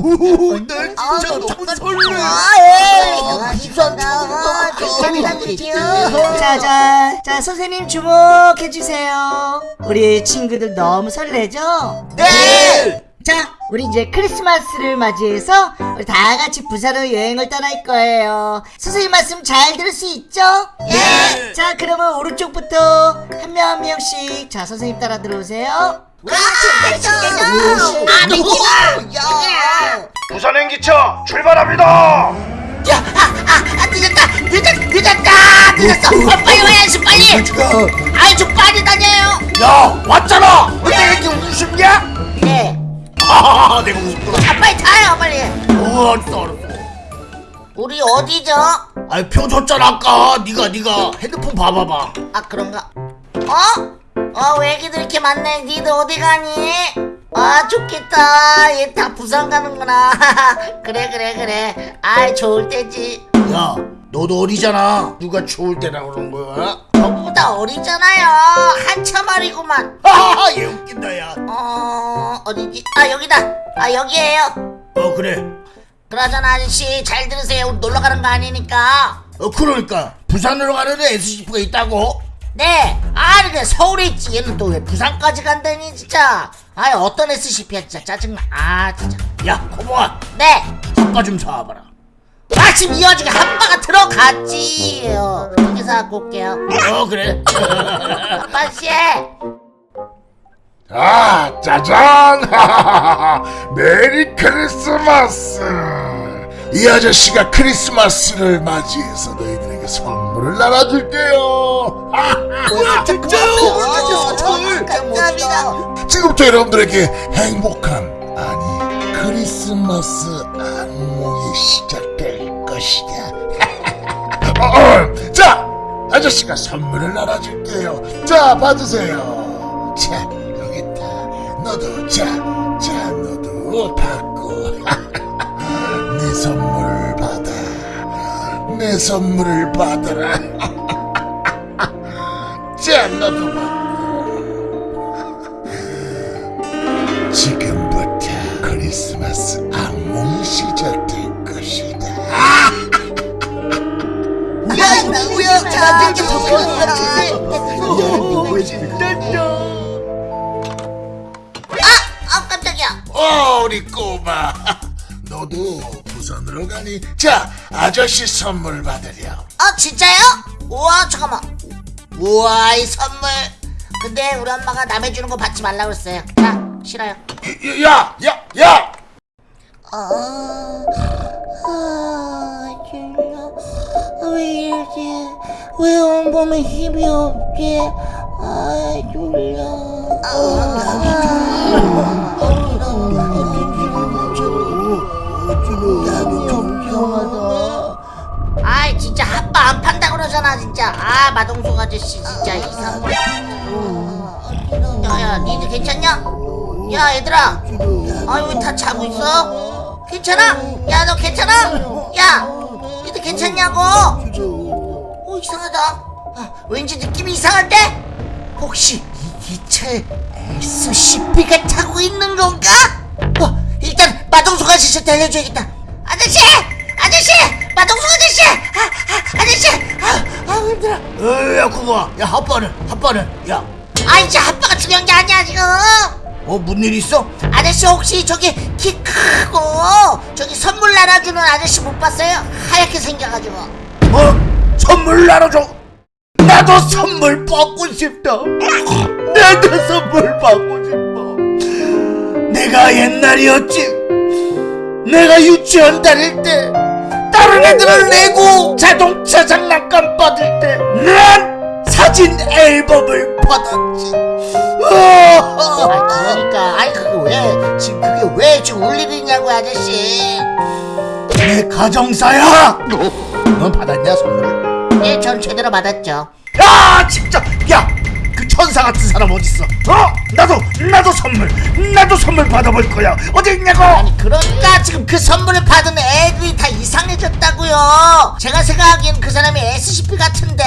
오, 날 진짜 너무 설레. 짜잔 자 선생님 주목해주세요 우리 친구들 너무 설레죠? 네. 자 우리 이제 크리스마스를 맞이해서 우리 다 같이 부산으로 여행을 떠날 거예요 선생님 말씀 잘 들을 수 있죠? 네. 자 그러면 오른쪽부터 한 명 한 명씩 자 선생님 따라 들어오세요 부산 행기차 출발합니다. 아, 늦었다 늦었 늦었다 늦었어 어, 빨리 와야지 빨리 아이 좀 빨리 다녀요 야 왔잖아. 근데 왜 이렇게 우습냐? 네 하하하 내가 우습구나. 아, 빨리 타요 빨리 어 알았어 알았어. 우리 어디죠? 아이 표 줬잖아 아까. 네가 네가 핸드폰 봐봐봐. 아 그런가 어? 어 외기들 이렇게 많네 니들 어디 가니? 아 좋겠다 얘 다 부산 가는구나 그래 그래 그래 아이 좋을 때지 야 너도 어리잖아. 누가 추울 때라 그런 거야? 저보다 어리잖아요 한참 어리구만 하하하 얘 웃긴다 야. 어 어디지? 아 여기다 아 여기에요 어 그래. 그러잖아 아저씨 잘 들으세요 우리 놀러 가는 거 아니니까 어 그러니까 부산으로 가는 SCP가 있다고? 네 아니 그냥 서울에 있지 얘는 또 왜 부산까지 간다니 진짜 아니 어떤 SCP야 진짜 짜증나 아 진짜 야 고모아 네 핫바 좀 사와봐라. 마침 이 와중에 한바가 들어갔지 어, 여기서 갖고 올게요 어 그래. 아빠씨 아, 짜잔! 메리 크리스마스! 이 아저씨가 크리스마스를 맞이해서 너희들에게 선물을 나눠줄게요. 진짜요 감사합니다 지금부터 여러분들에게 행복한, 아니, 크리스마스 악몽이 시작될 것이다. 어, 어, 자, 아저씨가 선물을 나눠줄게요. 자, 받으세요. 자, 여기 있다. 너도, 자, 자, 너도 받고. 네 선물 받아. 내 선물을 받아라. 자, 너도 받고. 되게 아 깜짝이야 어, 우리 꼬마. 너도 부산으로 가니? 자, 아저씨 선물 받으렴. 아 진짜요? 우와 잠깐만 우와 이 선물 근데 우리 엄마가 남의 주는 거 받지 말라고 했어요 자 싫어요 야, 야, 야! 아, 아, 졸려. 왜 이러지? 왜 온몸에 힘이 없지? 아, 졸려. 나도 좀 이상하다. 아이, 진짜 아빠 안 판다 그러잖아, 진짜. 아, 마동석 아저씨, 진짜 이상해. 야, 야, 니들 괜찮냐? 야, 얘들아. 아유 왜다 자고 있어? 괜찮아? 야 너 괜찮아? 야 니들 괜찮냐고? 어 이상하다 아, 왠지 느낌이 이상한데? 혹시 이 기차에 SCP가 타고 있는 건가? 어 일단 마동석 아저씨 달려줘야겠다 아저씨! 아저씨! 마동석 아저씨! 아, 아, 아저씨! 아, 아 힘들어 어, 야 고모아. 야 아빠는 아빠는 야. 아 이제 아빠가 중요한 게 아니야 지금 어 무슨 일 있어? 아저씨 혹시 저기 키 크고 저기 선물 나눠주는 아저씨 못 봤어요? 하얗게 생겨가지고 어? 선물 나눠줘. 나도 선물 받고 싶다. 나도 선물 받고 싶어. 내가 옛날이었지. 내가 유치원 다닐 때 다른 애들은 레고 자동차 장난감 받을 때 난 사진 앨범을 받았지. 아 그러니까 아니 그게 왜 지금 그게 왜 지금 울 일이냐고 아저씨 내 가정사야. 넌 받았냐 선물? 예, 전 제대로 받았죠. 야 진짜. 야 그 천사 같은 사람 어딨어? 어? 나도 나도 선물 나도 선물 받아볼 거야. 어디 있냐고? 아니 그러니까 지금 그 선물을 받은 애들이 다 이상해졌다고요. 제가 생각하기엔 그 사람이 SCP 같은데.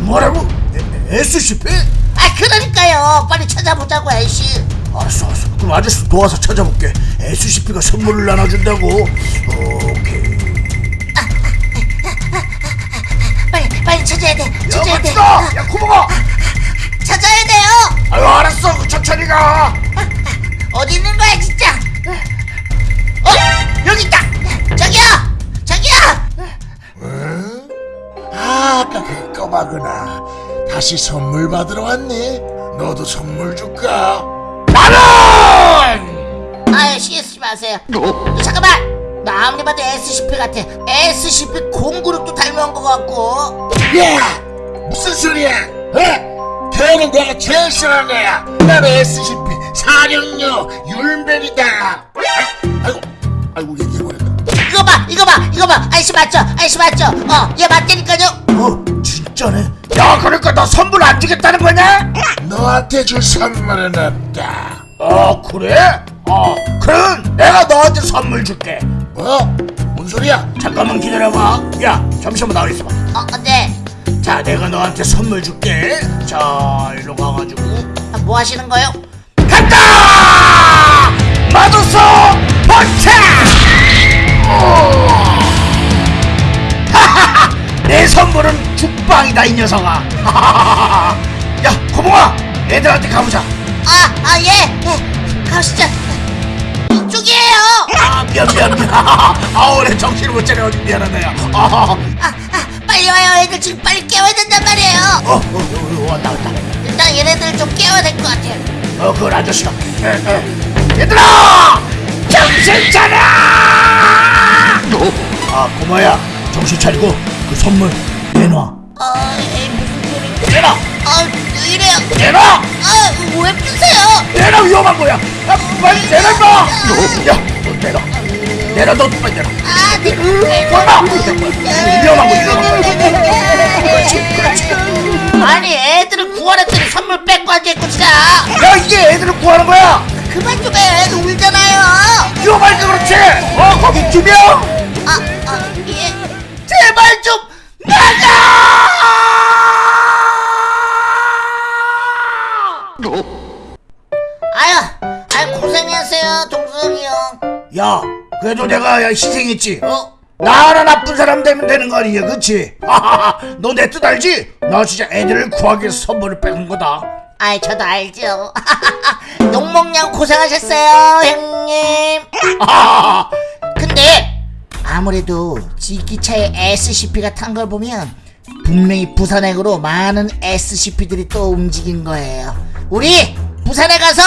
뭐라고? 에- SCP 아 그러니까요. 빨리 찾아보자고 애쉬. 알았어 알았어. 그럼 아저씨 도와서 찾아볼게. SCP가 선물을 나눠준다고. 오케이 돼. 멋지다 야 구멍아 찾아야 돼요. 아유 알았어 그 천천히 가 어디 있는 거야 진짜? 어 여기 있다. 저기요, 저기요. 아, 아까 그 꼬마구나. 다시 선물 받으러 왔네. 너도 선물 줄까? 나는 아유 쓰지 마세요. 잠깐만. 나 아무리 봐도 SCP 같아. SCP 공그룹도 닮은 것 같고. 야! 무슨 소리야? 어? 걔는 내가 제일 싫어하는 애야. 나는 SCP 사령료 율벤이다. 아, 아이고, 아이고 얘기해버렸다. 이거 봐, 이거 봐, 이거 봐. 아저씨 맞죠? 아저씨 맞죠? 어, 얘 맞다니까요. 어 진짜네 야 그러니까 너 선물 안 주겠다는 거냐 너한테 줄 선물은 없다. 어 그래 어 그럼 내가 너한테 선물 줄게 뭐? 뭔 소리야? 잠깐만 기다려봐 야 잠시만 나와 있어봐 어, 네. 자 내가 너한테 선물 줄게 자 일로 가가지고 아, 뭐 하시는 거요? 간다 마도소 포차 내 선물은 죽빵이다 이 녀석아 야 고봉아 애들한테 가보자 아, 아, 예. 예. 가시죠. 이쪽이에요. 아 미안 미안 미안 아 오래 정신을 못 차려 미안하다 야 어, 아, 아, 빨리 와요. 애들 지금 빨리 깨워야 된단 말이에요. 어, 어, 어, 왔다 왔다 일단 얘네들 좀 깨워야 될 것 같아요. 어 그건 아저씨가 에, 에. 얘들아 정신 차려 아 고마야 정신 차리고 그 선물 내놔 어, 에이, 무슨 소리? 내놔 아, 왜 이래요? 내놔 아, 왜 푸세요? 내놔 위험한 거야 아, 빨리 내놔 야너 내놔 내놔 너 빨리 내놔 아, 거 그렇지 그렇지 아니, 애들을 구하랬더니 선물 뺏고 앉아있고 진짜. 야 이게 애들을 구하는 거야 그만 좀 해. 애들 울잖아요. 위험하니까 그렇지 어 거기 두명 아, 아, 예. 제발 좀 나가! 아유, 아유, 고생했어요, 동석이 형. 야, 그래도 내가 야, 희생했지, 어? 나 하나 나쁜 사람 되면 되는 거 아니냐, 그치? 너내 뜻 알지? 나 진짜 애들을 구하기 위해서 선물을 뺏은 거다. 아이, 저도 알죠. 욕먹냐고 고생하셨어요, 형님. 근데 아무래도 지기차에 SCP가 탄 걸 보면 분명히 부산행으로 많은 SCP들이 또 움직인 거예요. 우리 부산에 가서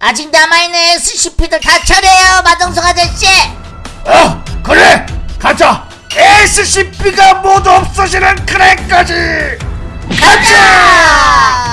아직 남아있는 SCP들 다 처리해요, 마동석 아저씨. 어, 그래! 가자! SCP가 모두 없어지는 그날까지! 가자!